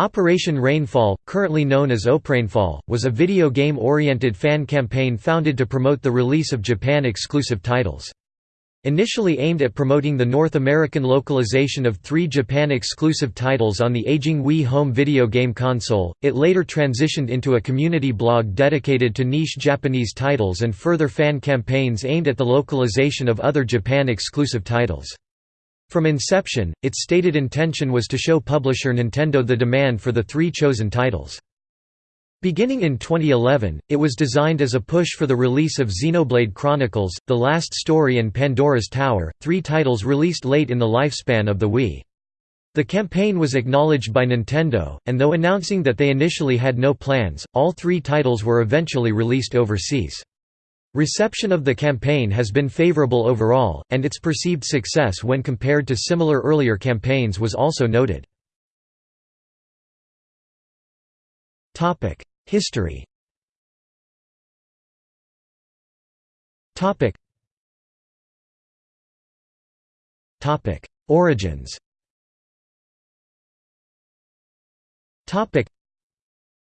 Operation Rainfall, currently known as Oprainfall, was a video game-oriented fan campaign founded to promote the release of Japan-exclusive titles. Initially aimed at promoting the North American localization of three Japan-exclusive titles on the aging Wii home video game console, it later transitioned into a community blog dedicated to niche Japanese titles and further fan campaigns aimed at the localization of other Japan-exclusive titles. From inception, its stated intention was to show publisher Nintendo the demand for the three chosen titles. Beginning in 2011, it was designed as a push for the release of Xenoblade Chronicles, The Last Story and Pandora's Tower, three titles released late in the lifespan of the Wii. The campaign was acknowledged by Nintendo, and though announcing that they initially had no plans, all three titles were eventually released overseas. Reception of the campaign has been favorable overall, and its perceived success when compared to similar earlier campaigns was also noted. History Origins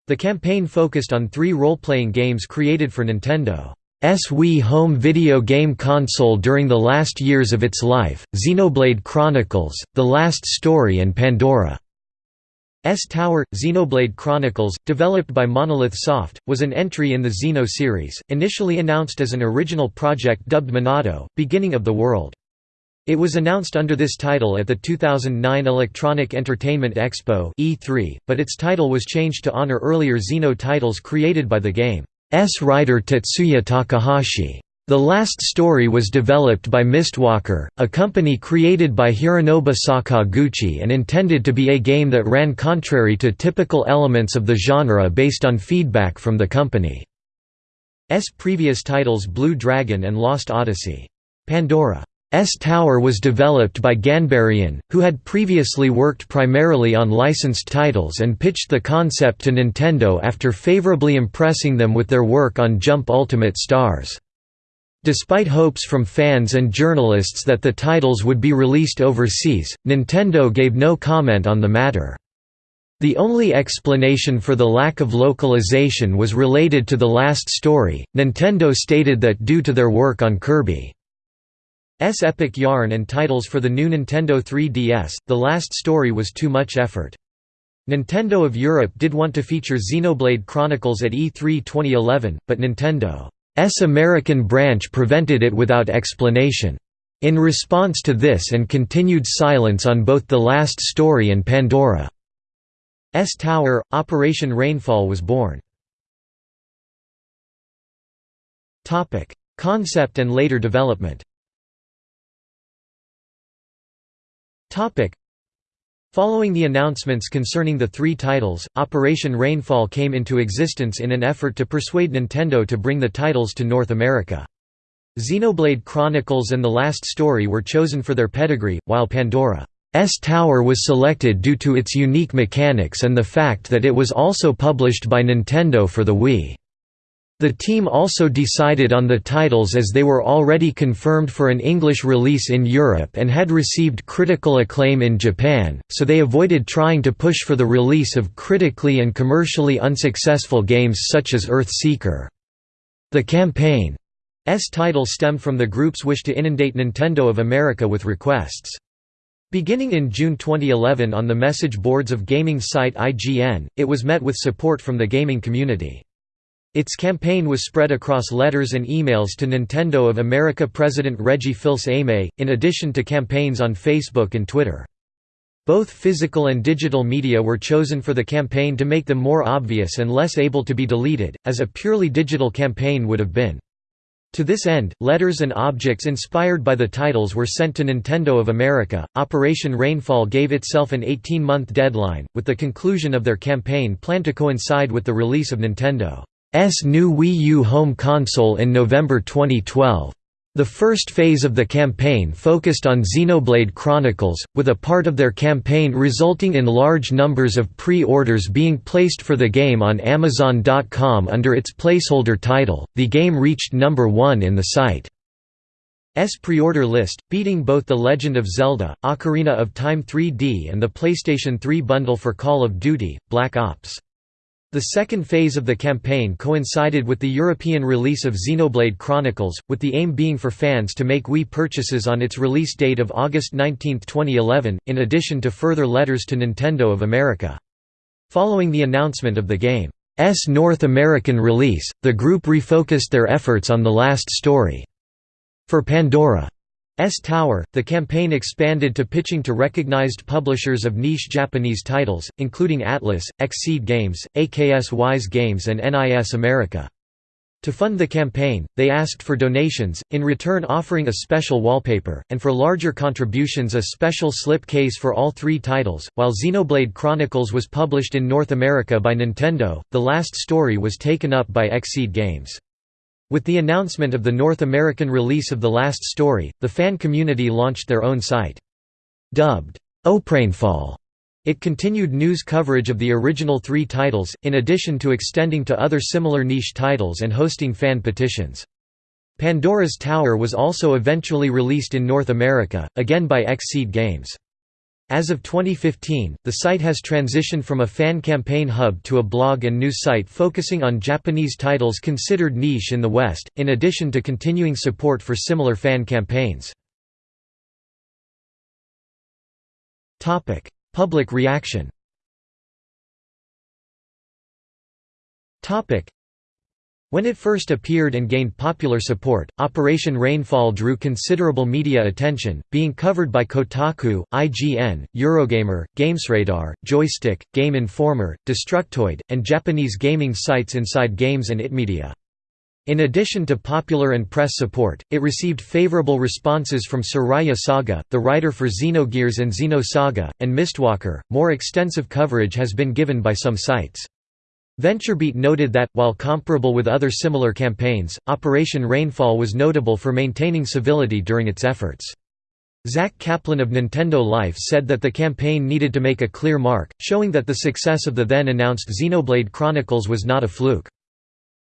The campaign focused on three role-playing games created for Nintendo. S Wii home video game console during the last years of its life, Xenoblade Chronicles, The Last Story and Pandora. S Tower – Xenoblade Chronicles, developed by Monolith Soft, was an entry in the Xeno series, initially announced as an original project dubbed Monado, Beginning of the World. It was announced under this title at the 2009 Electronic Entertainment Expo E3, but its title was changed to honor earlier Xeno titles created by the game. S writer Tetsuya Takahashi. The last story was developed by Mistwalker, a company created by Hironobu Sakaguchi and intended to be a game that ran contrary to typical elements of the genre based on feedback from the company's previous titles Blue Dragon and Lost Odyssey. Pandora S Tower was developed by Ganbarion, who had previously worked primarily on licensed titles and pitched the concept to Nintendo after favorably impressing them with their work on Jump Ultimate Stars. Despite hopes from fans and journalists that the titles would be released overseas, Nintendo gave no comment on the matter. The only explanation for the lack of localization was related to the last story. Nintendo stated that due to their work on Kirby epic yarn and titles for the new Nintendo 3DS, the last story was too much effort. Nintendo of Europe did want to feature Xenoblade Chronicles at E3 2011, but Nintendo's American branch prevented it without explanation. In response to this and continued silence on both The Last Story and Pandora's Tower, Operation Rainfall was born. Concept and later development Topic. Following the announcements concerning the three titles, Operation Rainfall came into existence in an effort to persuade Nintendo to bring the titles to North America. Xenoblade Chronicles and The Last Story were chosen for their pedigree, while Pandora's Tower was selected due to its unique mechanics and the fact that it was also published by Nintendo for the Wii. The team also decided on the titles as they were already confirmed for an English release in Europe and had received critical acclaim in Japan, so they avoided trying to push for the release of critically and commercially unsuccessful games such as Earthseeker. The campaign's title stemmed from the group's wish to inundate Nintendo of America with requests. Beginning in June 2011 on the message boards of gaming site IGN, it was met with support from the gaming community. Its campaign was spread across letters and emails to Nintendo of America President Reggie Fils-Aimé, in addition to campaigns on Facebook and Twitter. Both physical and digital media were chosen for the campaign to make them more obvious and less able to be deleted, as a purely digital campaign would have been. To this end, letters and objects inspired by the titles were sent to Nintendo of America. Operation Rainfall gave itself an 18 month deadline, with the conclusion of their campaign planned to coincide with the release of Nintendo. S new Wii U home console in November 2012. The first phase of the campaign focused on Xenoblade Chronicles, with a part of their campaign resulting in large numbers of pre-orders being placed for the game on Amazon.com under its placeholder title. The game reached number 1 in the site's pre-order list, beating both The Legend of Zelda, Ocarina of Time 3D and the PlayStation 3 bundle for Call of Duty, Black Ops. The second phase of the campaign coincided with the European release of Xenoblade Chronicles, with the aim being for fans to make Wii purchases on its release date of August 19, 2011, in addition to further letters to Nintendo of America. Following the announcement of the game's North American release, the group refocused their efforts on the last story. For Pandora S Tower, the campaign expanded to pitching to recognized publishers of niche Japanese titles, including Atlus, Xseed Games, Aksys Games and NIS America. To fund the campaign, they asked for donations, in return offering a special wallpaper, and for larger contributions a special slip case for all three titles. While Xenoblade Chronicles was published in North America by Nintendo, the last story was taken up by Xseed Games. With the announcement of the North American release of The Last Story, the fan community launched their own site. Dubbed, Oprainfall, it continued news coverage of the original three titles, in addition to extending to other similar niche titles and hosting fan petitions. Pandora's Tower was also eventually released in North America, again by Xseed Games. As of 2015, the site has transitioned from a fan campaign hub to a blog and news site focusing on Japanese titles considered niche in the West, in addition to continuing support for similar fan campaigns. Public reaction when it first appeared and gained popular support, Operation Rainfall drew considerable media attention, being covered by Kotaku, IGN, Eurogamer, GamesRadar, Joystiq, Game Informer, Destructoid, and Japanese gaming sites inside Games and itmedia. In addition to popular and press support, it received favorable responses from Soraya Saga, the writer for Xenogears and Xenosaga, and Mistwalker. More extensive coverage has been given by some sites. VentureBeat noted that, while comparable with other similar campaigns, Operation Rainfall was notable for maintaining civility during its efforts. Zack Kaplan of Nintendo Life said that the campaign needed to make a clear mark, showing that the success of the then-announced Xenoblade Chronicles was not a fluke.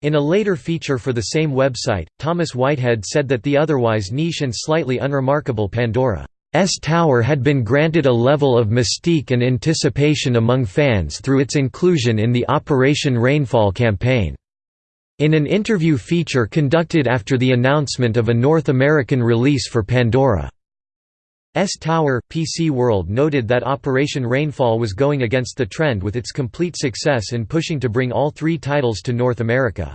In a later feature for the same website, Thomas Whitehead said that the otherwise niche and slightly unremarkable Pandora S Tower had been granted a level of mystique and anticipation among fans through its inclusion in the Operation Rainfall campaign. In an interview feature conducted after the announcement of a North American release for Pandora. S Tower, PC World noted that Operation Rainfall was going against the trend with its complete success in pushing to bring all three titles to North America.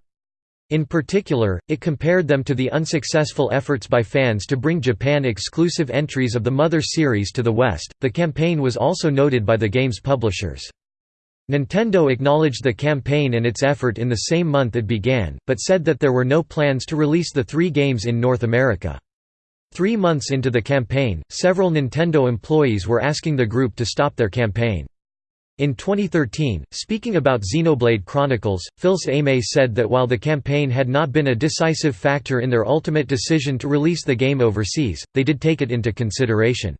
In particular, it compared them to the unsuccessful efforts by fans to bring Japan exclusive entries of the Mother series to the West. The campaign was also noted by the game's publishers. Nintendo acknowledged the campaign and its effort in the same month it began, but said that there were no plans to release the three games in North America. Three months into the campaign, several Nintendo employees were asking the group to stop their campaign. In 2013, speaking about Xenoblade Chronicles, Fils-Aimé said that while the campaign had not been a decisive factor in their ultimate decision to release the game overseas, they did take it into consideration.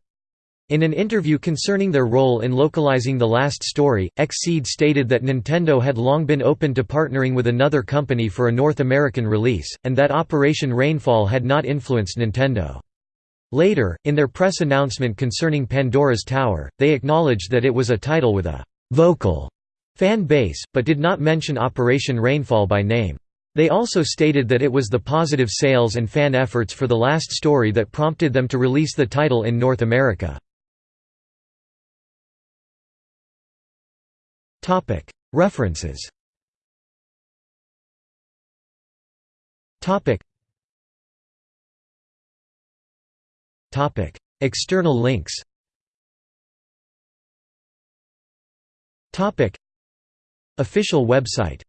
In an interview concerning their role in localizing the last story, Xseed stated that Nintendo had long been open to partnering with another company for a North American release, and that Operation Rainfall had not influenced Nintendo. Later, in their press announcement concerning Pandora's Tower, they acknowledged that it was a title with a «vocal» fan base, but did not mention Operation Rainfall by name. They also stated that it was the positive sales and fan efforts for the last story that prompted them to release the title in North America. References External links. Official website